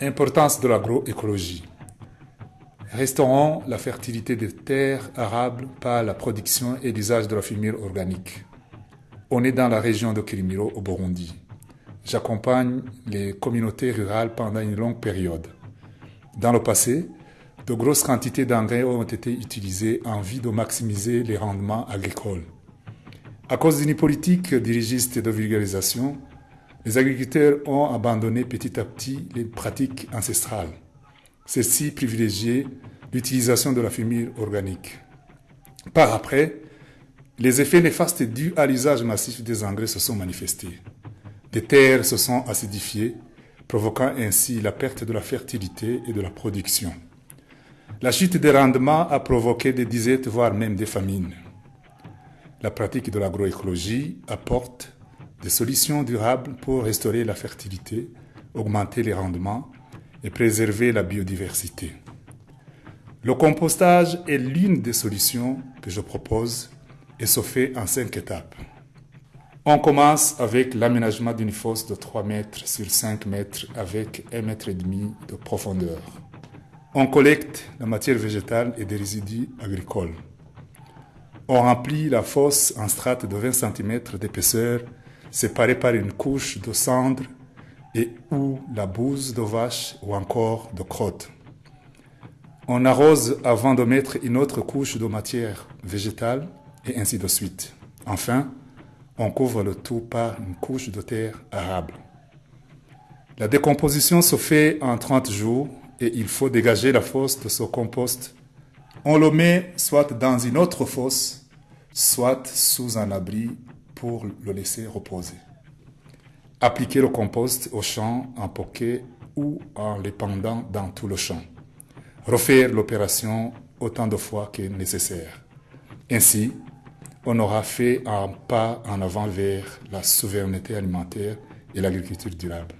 Importance de l'agroécologie. Restaurons la fertilité des terres arables par la production et l'usage de la fumure organique. On est dans la région de Kirimiro au Burundi. J'accompagne les communautés rurales pendant une longue période. Dans le passé, de grosses quantités d'engrais ont été utilisées en vue de maximiser les rendements agricoles. À cause d'une politique dirigiste de vulgarisation, les agriculteurs ont abandonné petit à petit les pratiques ancestrales. Celles-ci privilégiaient l'utilisation de la fumure organique. Par après, les effets néfastes dus à l'usage massif des engrais se sont manifestés. Des terres se sont acidifiées, provoquant ainsi la perte de la fertilité et de la production. La chute des rendements a provoqué des disettes, voire même des famines. La pratique de l'agroécologie apporte des solutions durables pour restaurer la fertilité, augmenter les rendements et préserver la biodiversité. Le compostage est l'une des solutions que je propose et se fait en cinq étapes. On commence avec l'aménagement d'une fosse de 3 mètres sur 5 mètres avec 1 mètre et demi de profondeur. On collecte la matière végétale et des résidus agricoles. On remplit la fosse en strates de 20 cm d'épaisseur séparées par une couche de cendre et ou la bouse de vache ou encore de crotte. On arrose avant de mettre une autre couche de matière végétale et ainsi de suite. Enfin, on couvre le tout par une couche de terre arable. La décomposition se fait en 30 jours et il faut dégager la fosse de ce compost. On le met soit dans une autre fosse, soit sous un abri pour le laisser reposer. Appliquer le compost au champ en poquet ou en l'épandant dans tout le champ. Refaire l'opération autant de fois que nécessaire. Ainsi, on aura fait un pas en avant vers la souveraineté alimentaire et l'agriculture durable.